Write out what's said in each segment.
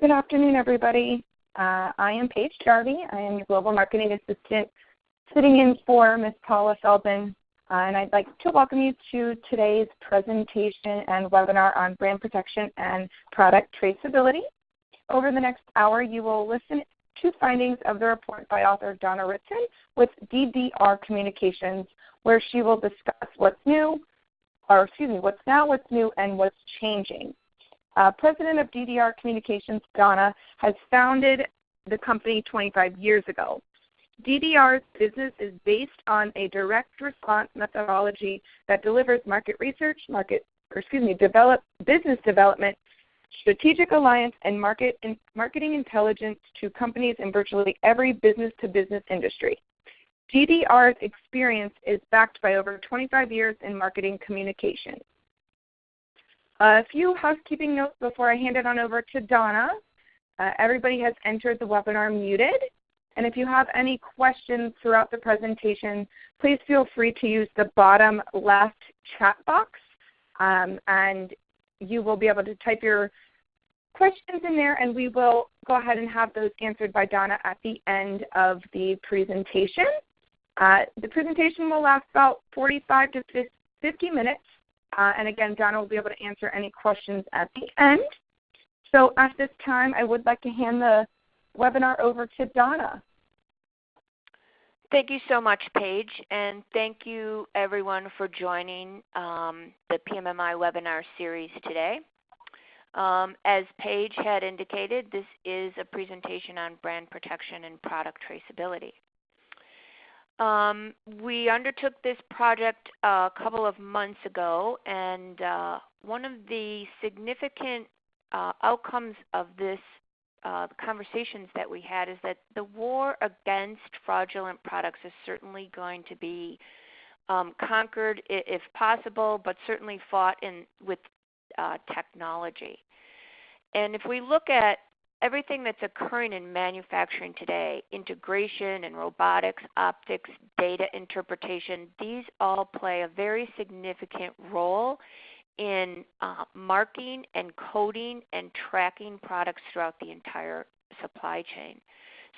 Good afternoon, everybody. Uh, I am Paige Jarvie. I am your Global Marketing Assistant sitting in for Ms. Paula Feldman. Uh, and I'd like to welcome you to today's presentation and webinar on brand protection and product traceability. Over the next hour, you will listen to findings of the report by author Donna Ritson with DDR Communications, where she will discuss what's new, or excuse me, what's now, what's new, and what's changing. Uh, president of DDR Communications, Donna, has founded the company 25 years ago. DDR's business is based on a direct response methodology that delivers market research, market, excuse me, develop, business development, strategic alliance, and market in, marketing intelligence to companies in virtually every business-to-business industry. DDR's experience is backed by over 25 years in marketing communications. A few housekeeping notes before I hand it on over to Donna. Uh, everybody has entered the webinar muted. And if you have any questions throughout the presentation, please feel free to use the bottom left chat box. Um, and you will be able to type your questions in there and we will go ahead and have those answered by Donna at the end of the presentation. Uh, the presentation will last about 45 to 50 minutes. Uh, and again, Donna will be able to answer any questions at the end. So at this time, I would like to hand the webinar over to Donna. Thank you so much, Paige, and thank you everyone for joining um, the PMMI webinar series today. Um, as Paige had indicated, this is a presentation on brand protection and product traceability. Um, we undertook this project a couple of months ago, and uh, one of the significant uh, outcomes of this uh, conversations that we had is that the war against fraudulent products is certainly going to be um, conquered if possible, but certainly fought in with uh, technology. And if we look at everything that's occurring in manufacturing today, integration and robotics, optics, data interpretation, these all play a very significant role in uh, marking and coding and tracking products throughout the entire supply chain.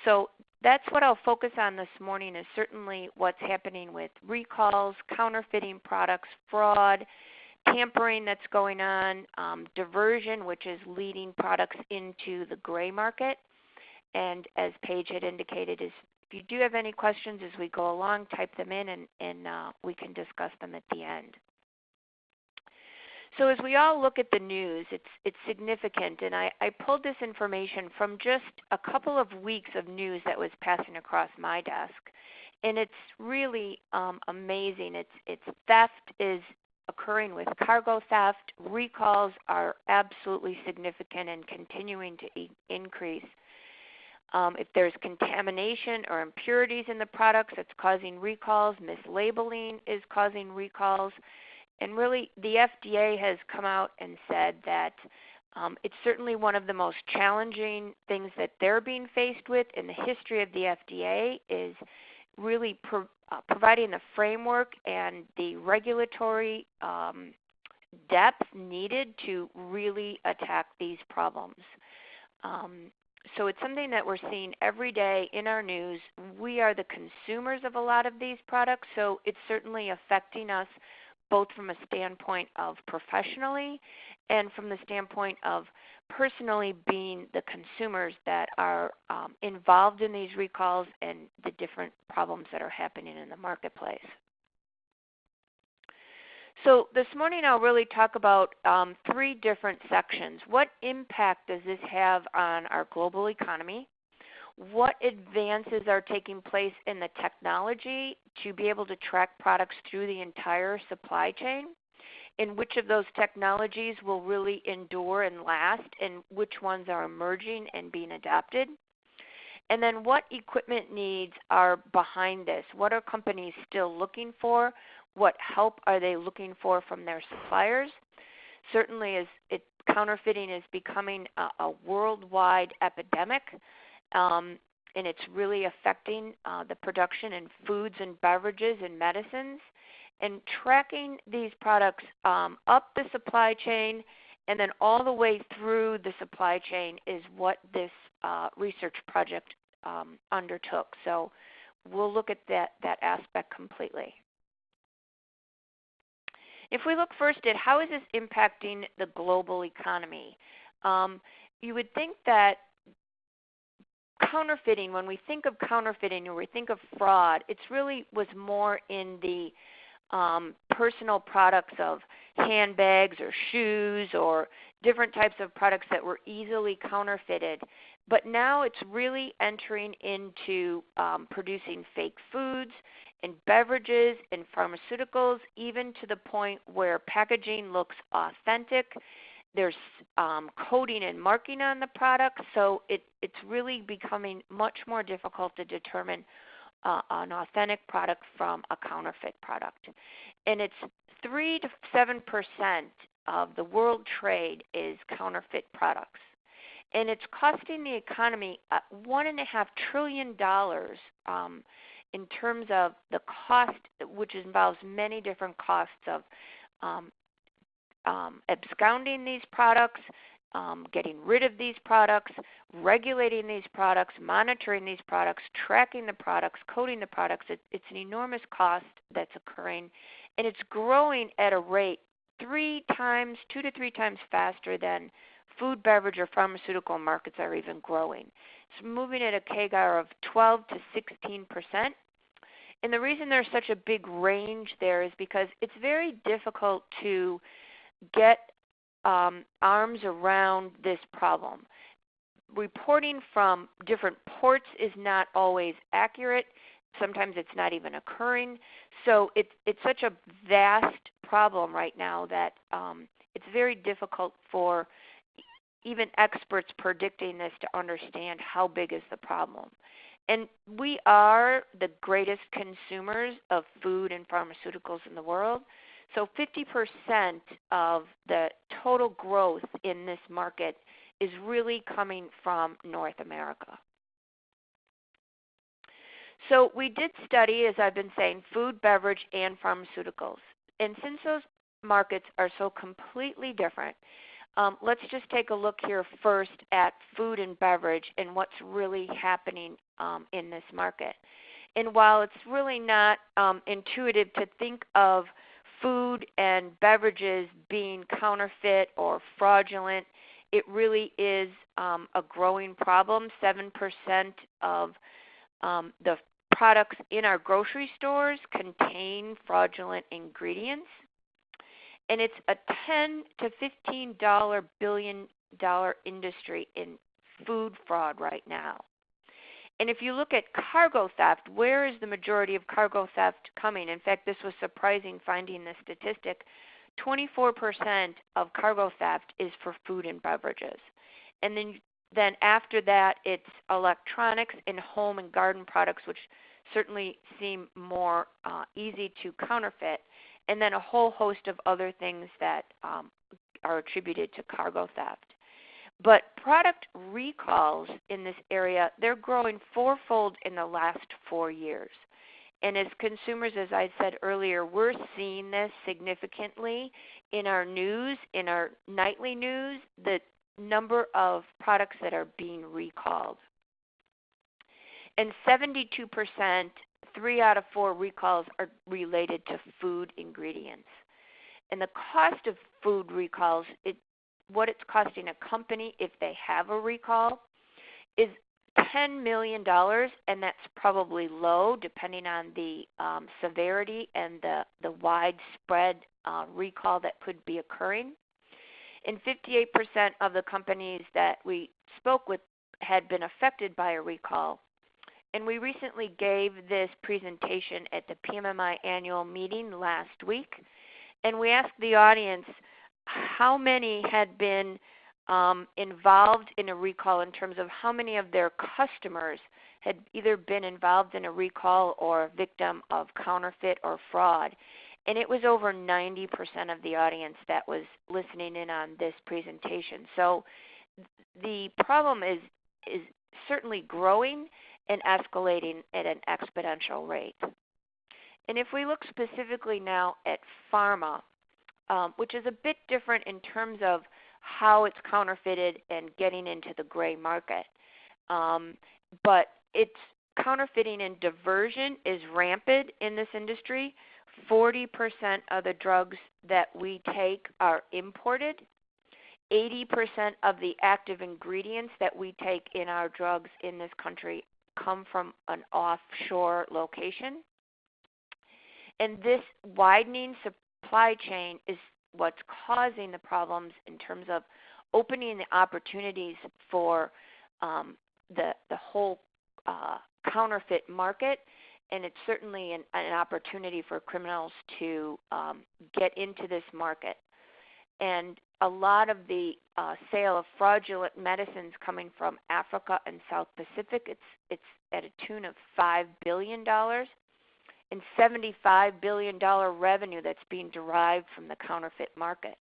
So that's what I'll focus on this morning is certainly what's happening with recalls, counterfeiting products, fraud, tampering that's going on, um, diversion, which is leading products into the gray market. And as Paige had indicated, is if you do have any questions as we go along, type them in and, and uh, we can discuss them at the end. So as we all look at the news, it's, it's significant. And I, I pulled this information from just a couple of weeks of news that was passing across my desk. And it's really um, amazing. It's, it's theft is occurring with cargo theft. Recalls are absolutely significant and continuing to e increase. Um, if there's contamination or impurities in the products, it's causing recalls. Mislabeling is causing recalls. And really, the FDA has come out and said that um, it's certainly one of the most challenging things that they're being faced with in the history of the FDA is really uh, providing the framework and the regulatory um, depth needed to really attack these problems. Um, so it's something that we're seeing every day in our news. We are the consumers of a lot of these products, so it's certainly affecting us both from a standpoint of professionally and from the standpoint of personally being the consumers that are um, involved in these recalls and the different problems that are happening in the marketplace. So this morning I'll really talk about um, three different sections. What impact does this have on our global economy? What advances are taking place in the technology to be able to track products through the entire supply chain? and which of those technologies will really endure and last, and which ones are emerging and being adopted. And then what equipment needs are behind this? What are companies still looking for? What help are they looking for from their suppliers? Certainly, as it, counterfeiting is becoming a, a worldwide epidemic, um, and it's really affecting uh, the production in foods and beverages and medicines and tracking these products um, up the supply chain and then all the way through the supply chain is what this uh, research project um, undertook. So we'll look at that, that aspect completely. If we look first at how is this impacting the global economy, um, you would think that counterfeiting, when we think of counterfeiting or we think of fraud, it's really was more in the um, personal products of handbags or shoes or different types of products that were easily counterfeited. But now it's really entering into um, producing fake foods and beverages and pharmaceuticals, even to the point where packaging looks authentic. There's um, coding and marking on the product, so it, it's really becoming much more difficult to determine uh, an authentic product from a counterfeit product. And it's 3 to 7 percent of the world trade is counterfeit products. And it's costing the economy uh, $1.5 trillion um, in terms of the cost, which involves many different costs of um, um, absconding these products, um, getting rid of these products, regulating these products, monitoring these products, tracking the products, coding the products. It, it's an enormous cost that's occurring, and it's growing at a rate three times, two to three times faster than food, beverage, or pharmaceutical markets are even growing. It's moving at a CAGR of 12 to 16 percent. And the reason there's such a big range there is because it's very difficult to get um, arms around this problem. Reporting from different ports is not always accurate. Sometimes it's not even occurring. So it's it's such a vast problem right now that um, it's very difficult for even experts predicting this to understand how big is the problem. And we are the greatest consumers of food and pharmaceuticals in the world. So 50% of the total growth in this market is really coming from North America. So we did study, as I've been saying, food, beverage, and pharmaceuticals. And since those markets are so completely different, um, let's just take a look here first at food and beverage and what's really happening um, in this market. And while it's really not um, intuitive to think of food and beverages being counterfeit or fraudulent, it really is um, a growing problem. 7% of um, the products in our grocery stores contain fraudulent ingredients and it's a 10 to $15 billion industry in food fraud right now. And if you look at cargo theft, where is the majority of cargo theft coming? In fact, this was surprising finding this statistic. 24% of cargo theft is for food and beverages. And then then after that, it's electronics and home and garden products, which certainly seem more uh, easy to counterfeit and then a whole host of other things that um, are attributed to cargo theft. But product recalls in this area, they're growing fourfold in the last four years. And as consumers, as I said earlier, we're seeing this significantly in our news, in our nightly news, the number of products that are being recalled. And 72% three out of four recalls are related to food ingredients. And the cost of food recalls, it, what it's costing a company if they have a recall, is $10 million, and that's probably low depending on the um, severity and the, the widespread uh, recall that could be occurring. And 58% of the companies that we spoke with had been affected by a recall and we recently gave this presentation at the PMMI annual meeting last week. And we asked the audience how many had been um, involved in a recall in terms of how many of their customers had either been involved in a recall or a victim of counterfeit or fraud. And it was over 90% of the audience that was listening in on this presentation. So the problem is, is certainly growing and escalating at an exponential rate. And if we look specifically now at pharma, um, which is a bit different in terms of how it's counterfeited and getting into the gray market. Um, but it's counterfeiting and diversion is rampant in this industry. 40% of the drugs that we take are imported. 80% of the active ingredients that we take in our drugs in this country come from an offshore location. And this widening supply chain is what's causing the problems in terms of opening the opportunities for um, the the whole uh, counterfeit market, and it's certainly an, an opportunity for criminals to um, get into this market. And a lot of the uh, sale of fraudulent medicines coming from Africa and South Pacific, it's it's at a tune of five billion dollars and $75 billion revenue that's being derived from the counterfeit market.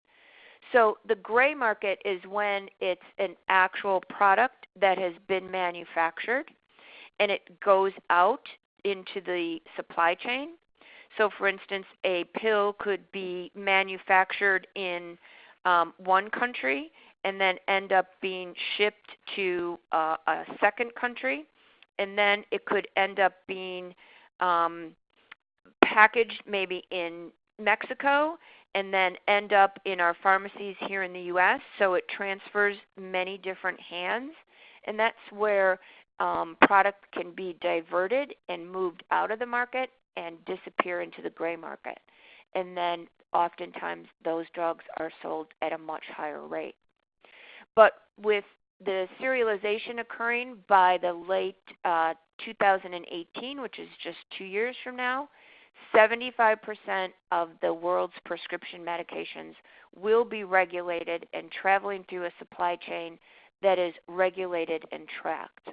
So the gray market is when it's an actual product that has been manufactured and it goes out into the supply chain. So, for instance, a pill could be manufactured in um, one country and then end up being shipped to uh, a second country, and then it could end up being um, packaged maybe in Mexico and then end up in our pharmacies here in the US. So it transfers many different hands. And that's where um, product can be diverted and moved out of the market and disappear into the gray market. And then oftentimes those drugs are sold at a much higher rate. But with the serialization occurring by the late uh, 2018, which is just two years from now, 75% of the world's prescription medications will be regulated and traveling through a supply chain that is regulated and tracked.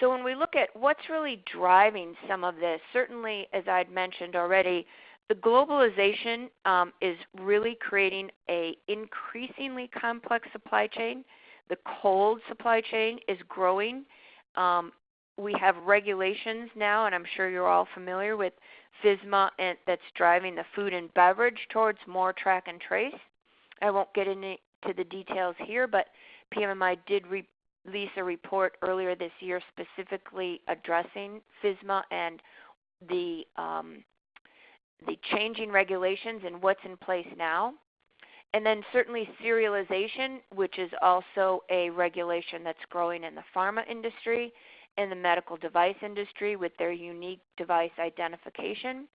So when we look at what's really driving some of this, certainly as I'd mentioned already, the globalization um, is really creating a increasingly complex supply chain. The cold supply chain is growing. Um, we have regulations now, and I'm sure you're all familiar with FSMA and that's driving the food and beverage towards more track and trace. I won't get into the details here, but PMMI did re- release a report earlier this year specifically addressing FSMA and the um, the changing regulations and what's in place now. And then certainly serialization, which is also a regulation that's growing in the pharma industry in the medical device industry with their unique device identification.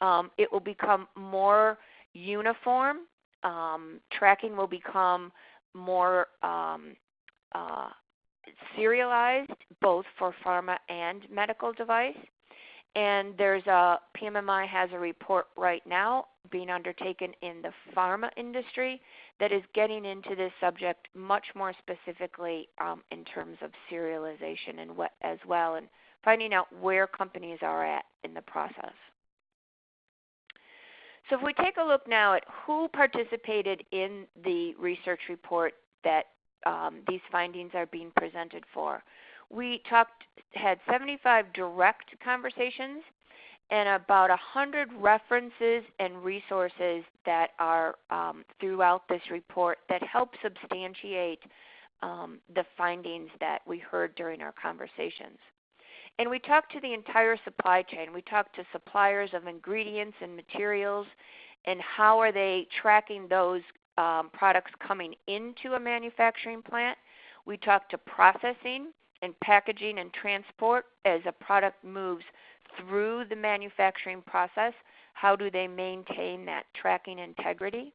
Um, it will become more uniform. Um, tracking will become more um, uh, serialized, both for pharma and medical device. And there's a PMMI has a report right now being undertaken in the pharma industry that is getting into this subject much more specifically um, in terms of serialization and what as well, and finding out where companies are at in the process. So if we take a look now at who participated in the research report that um, these findings are being presented for, we talked had 75 direct conversations and about 100 references and resources that are um, throughout this report that help substantiate um, the findings that we heard during our conversations. And we talked to the entire supply chain. We talked to suppliers of ingredients and materials and how are they tracking those um, products coming into a manufacturing plant. We talked to processing and packaging and transport as a product moves through the manufacturing process. How do they maintain that tracking integrity?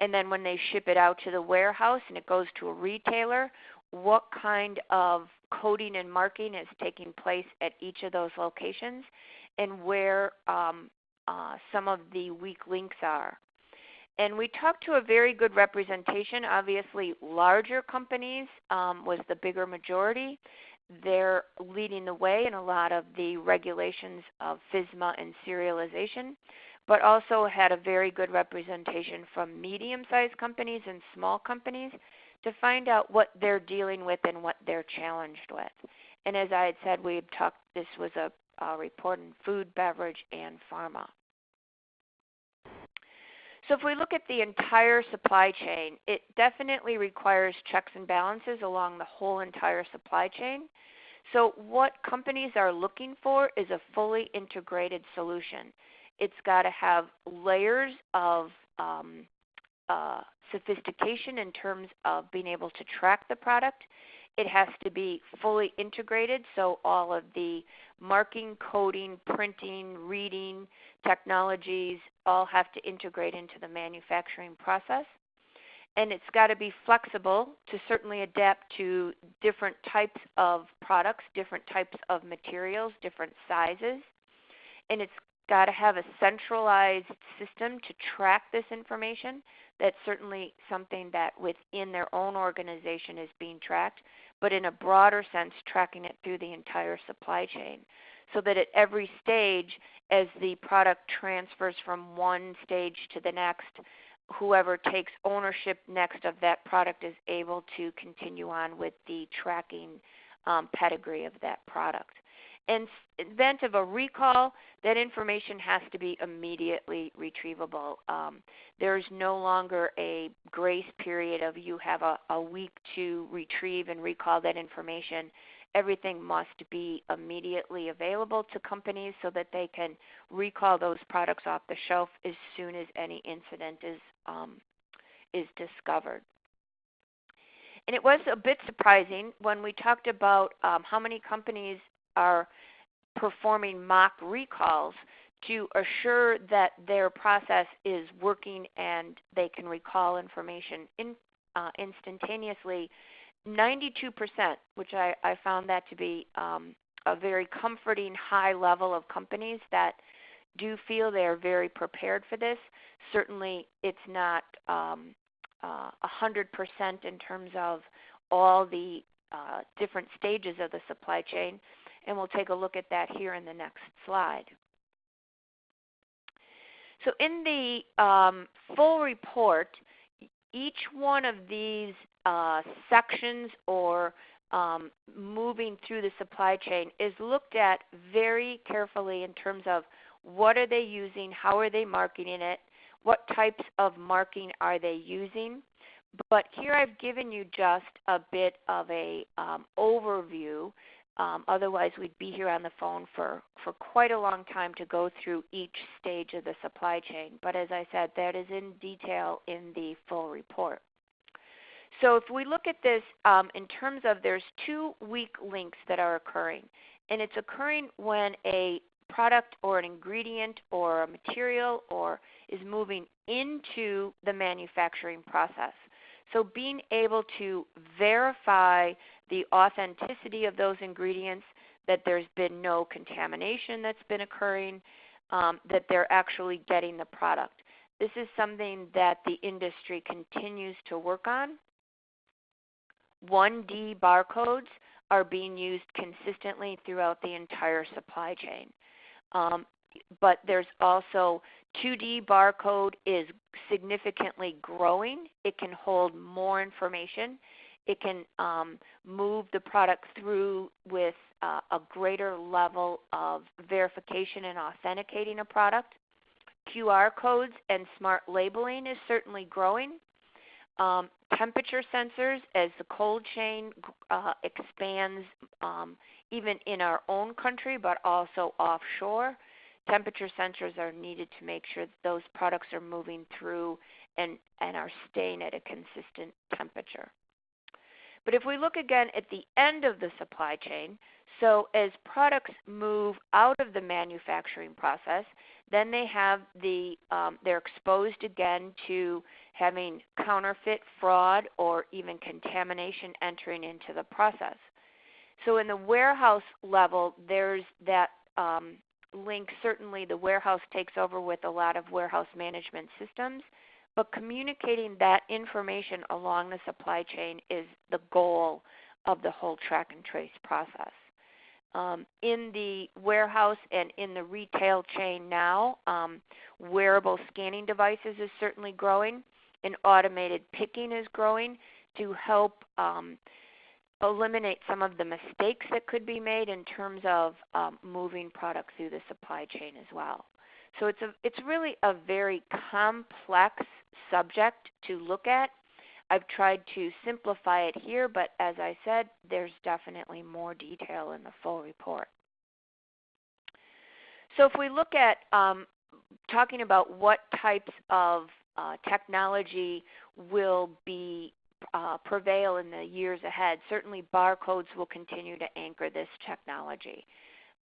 And then when they ship it out to the warehouse and it goes to a retailer, what kind of coding and marking is taking place at each of those locations and where um, uh, some of the weak links are. And we talked to a very good representation. Obviously, larger companies um, was the bigger majority, they're leading the way in a lot of the regulations of FSMA and serialization, but also had a very good representation from medium sized companies and small companies to find out what they're dealing with and what they're challenged with. And as I had said, we talked, this was a, a report in food, beverage, and pharma. So if we look at the entire supply chain, it definitely requires checks and balances along the whole entire supply chain. So what companies are looking for is a fully integrated solution. It's got to have layers of um, uh, sophistication in terms of being able to track the product. It has to be fully integrated, so all of the marking, coding, printing, reading technologies all have to integrate into the manufacturing process. And it's got to be flexible to certainly adapt to different types of products, different types of materials, different sizes. And it's got to have a centralized system to track this information. That's certainly something that within their own organization is being tracked, but in a broader sense, tracking it through the entire supply chain. So that at every stage, as the product transfers from one stage to the next, whoever takes ownership next of that product is able to continue on with the tracking um, pedigree of that product in event of a recall, that information has to be immediately retrievable. Um, there's no longer a grace period of you have a, a week to retrieve and recall that information. Everything must be immediately available to companies so that they can recall those products off the shelf as soon as any incident is um, is discovered. And it was a bit surprising when we talked about um, how many companies are performing mock recalls to assure that their process is working and they can recall information in, uh, instantaneously. 92%, which I, I, found that to be um, a very comforting high level of companies that do feel they are very prepared for this. Certainly, it's not um, uh, 100% in terms of all the uh, different stages of the supply chain, and we'll take a look at that here in the next slide. So in the um, full report, each one of these uh, sections or um, moving through the supply chain is looked at very carefully in terms of what are they using, how are they marketing it, what types of marking are they using. But here I've given you just a bit of a um, overview um, otherwise, we'd be here on the phone for, for quite a long time to go through each stage of the supply chain. But as I said, that is in detail in the full report. So if we look at this um, in terms of there's two weak links that are occurring. And it's occurring when a product or an ingredient or a material or is moving into the manufacturing process. So being able to verify the authenticity of those ingredients, that there's been no contamination that's been occurring, um, that they're actually getting the product. This is something that the industry continues to work on. 1D barcodes are being used consistently throughout the entire supply chain. Um, but there's also 2D barcode is significantly growing. It can hold more information. It can um, move the product through with uh, a greater level of verification and authenticating a product. QR codes and smart labeling is certainly growing. Um, temperature sensors, as the cold chain uh, expands um, even in our own country but also offshore, temperature sensors are needed to make sure that those products are moving through and, and are staying at a consistent temperature. But if we look again at the end of the supply chain, so as products move out of the manufacturing process, then they have the um, they're exposed again to having counterfeit fraud or even contamination entering into the process. So in the warehouse level, there's that um, link. Certainly, the warehouse takes over with a lot of warehouse management systems, but communicating that information along the supply chain is the goal of the whole track and trace process. Um, in the warehouse and in the retail chain now, um, wearable scanning devices is certainly growing, and automated picking is growing to help um, eliminate some of the mistakes that could be made in terms of um, moving products through the supply chain as well. So it's a it's really a very complex subject to look at. I've tried to simplify it here, but as I said, there's definitely more detail in the full report. So if we look at um, talking about what types of uh, technology will be uh, prevail in the years ahead, certainly barcodes will continue to anchor this technology.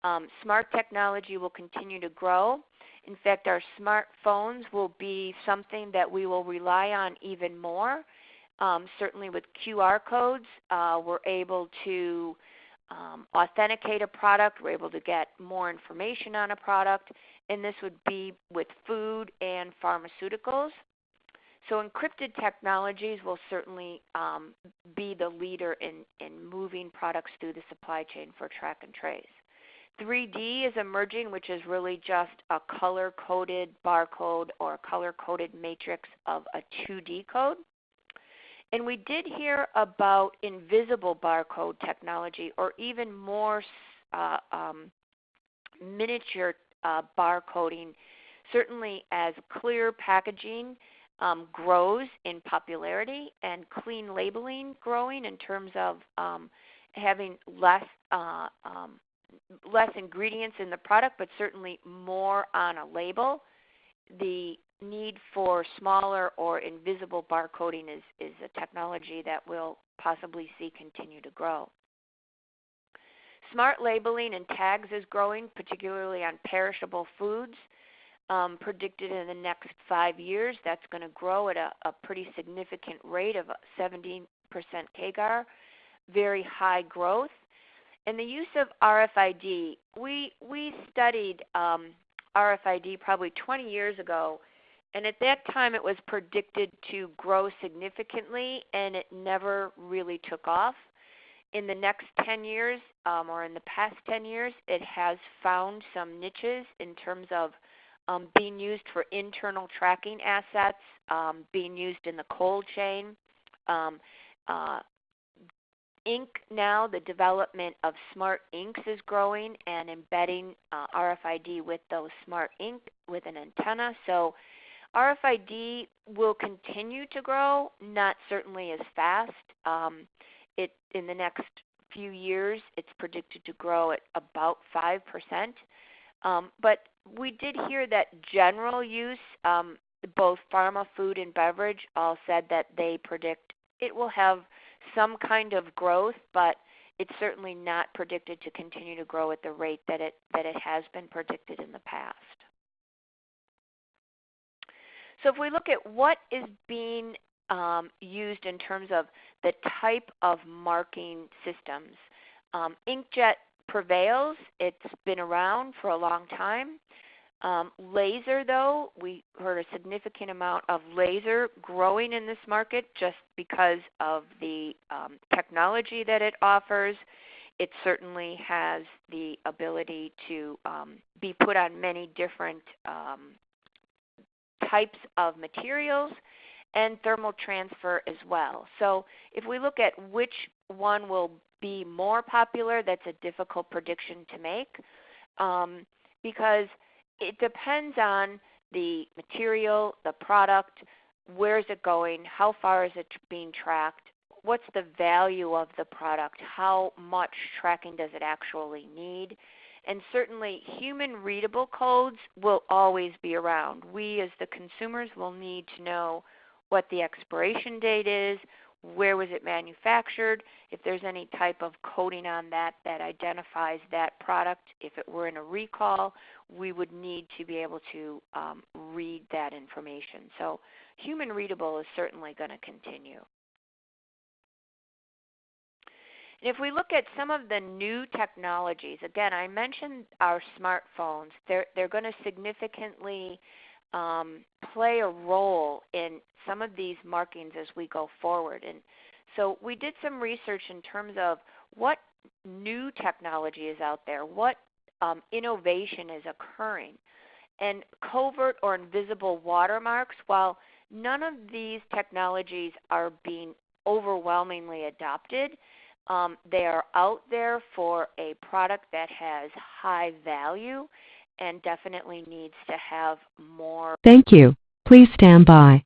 Um, smart technology will continue to grow. In fact, our smartphones will be something that we will rely on even more. Um, certainly with QR codes, uh, we're able to um, authenticate a product, we're able to get more information on a product, and this would be with food and pharmaceuticals. So encrypted technologies will certainly um, be the leader in, in moving products through the supply chain for track and trace. 3D is emerging, which is really just a color coded barcode or color coded matrix of a 2D code. And we did hear about invisible barcode technology or even more uh, um, miniature uh, barcoding, certainly as clear packaging um, grows in popularity and clean labeling growing in terms of um, having less uh, um, less ingredients in the product, but certainly more on a label. The need for smaller or invisible barcoding is, is a technology that we'll possibly see continue to grow. Smart labeling and tags is growing, particularly on perishable foods. Um, predicted in the next five years, that's going to grow at a, a pretty significant rate of 17% CAGR, very high growth. And the use of RFID, we we studied um, RFID probably 20 years ago, and at that time it was predicted to grow significantly, and it never really took off. In the next 10 years, um, or in the past 10 years, it has found some niches in terms of um, being used for internal tracking assets, um, being used in the cold chain. Um, uh, ink now, the development of smart inks is growing and embedding uh, RFID with those smart ink with an antenna. So RFID will continue to grow, not certainly as fast. Um, it in the next few years, it's predicted to grow at about five percent. Um, but we did hear that general use, um, both pharma, food, and beverage, all said that they predict it will have some kind of growth, but it's certainly not predicted to continue to grow at the rate that it that it has been predicted in the past. So if we look at what is being um, used in terms of the type of marking systems, um, inkjet prevails. It's been around for a long time. Um, laser, though, we heard a significant amount of laser growing in this market just because of the um, technology that it offers. It certainly has the ability to um, be put on many different um, types of materials and thermal transfer as well. So if we look at which one will be more popular, that's a difficult prediction to make um, because it depends on the material, the product, where is it going, how far is it being tracked, what's the value of the product, how much tracking does it actually need. And certainly, human readable codes will always be around. We, as the consumers, will need to know what the expiration date is, where was it manufactured, if there's any type of coding on that that identifies that product. If it were in a recall, we would need to be able to um, read that information. So human readable is certainly going to continue. And if we look at some of the new technologies, again, I mentioned our smartphones. They're, they're going to significantly um, play a role in some of these markings as we go forward. And so we did some research in terms of what new technology is out there, what um, innovation is occurring. And covert or invisible watermarks, while none of these technologies are being overwhelmingly adopted, um, they are out there for a product that has high value and definitely needs to have more Thank you. Please stand by.